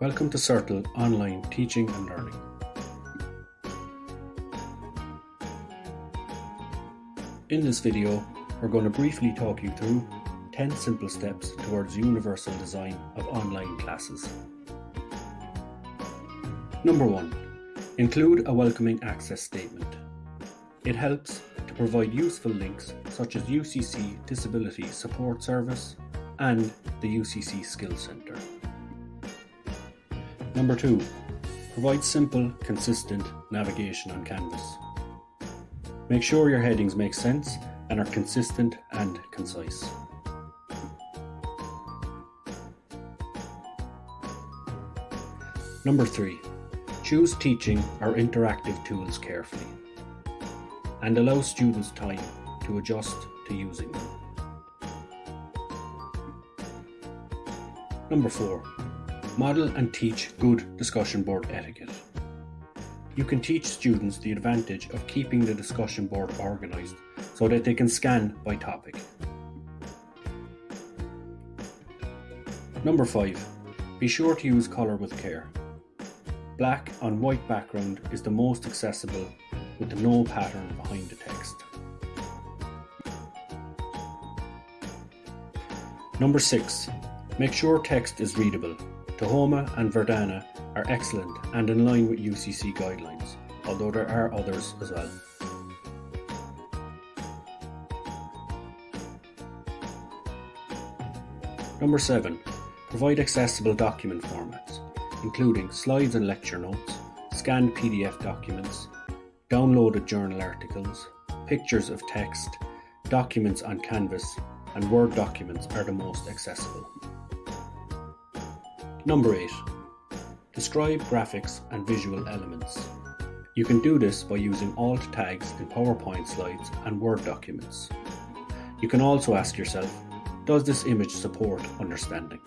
Welcome to CIRTL Online Teaching and Learning. In this video, we're going to briefly talk you through 10 simple steps towards universal design of online classes. Number 1. Include a welcoming access statement. It helps to provide useful links such as UCC Disability Support Service and the UCC Skills Centre. Number 2. Provide simple, consistent navigation on Canvas. Make sure your headings make sense and are consistent and concise. Number 3. Choose teaching or interactive tools carefully and allow students time to adjust to using them. Number 4. Model and teach good discussion board etiquette. You can teach students the advantage of keeping the discussion board organised so that they can scan by topic. Number 5. Be sure to use colour with care. Black on white background is the most accessible with no pattern behind the text. Number 6. Make sure text is readable. Tahoma and Verdana are excellent and in line with UCC guidelines, although there are others as well. Number 7. Provide accessible document formats, including slides and lecture notes, scanned PDF documents, downloaded journal articles, pictures of text, documents on Canvas, and Word documents are the most accessible. Number 8. Describe graphics and visual elements. You can do this by using alt tags in PowerPoint slides and Word documents. You can also ask yourself, does this image support understanding?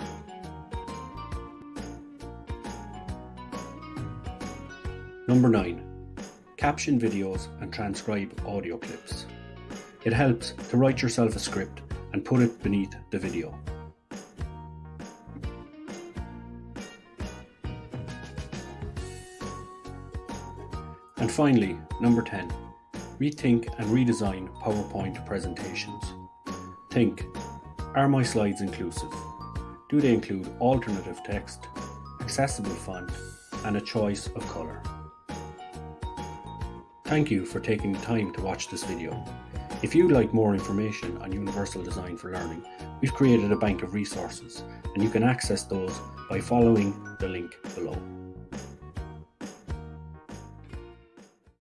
Number 9. Caption videos and transcribe audio clips. It helps to write yourself a script and put it beneath the video. And finally, number 10. Rethink and redesign PowerPoint presentations. Think, are my slides inclusive? Do they include alternative text, accessible font, and a choice of colour? Thank you for taking the time to watch this video. If you'd like more information on Universal Design for Learning, we've created a bank of resources and you can access those by following the link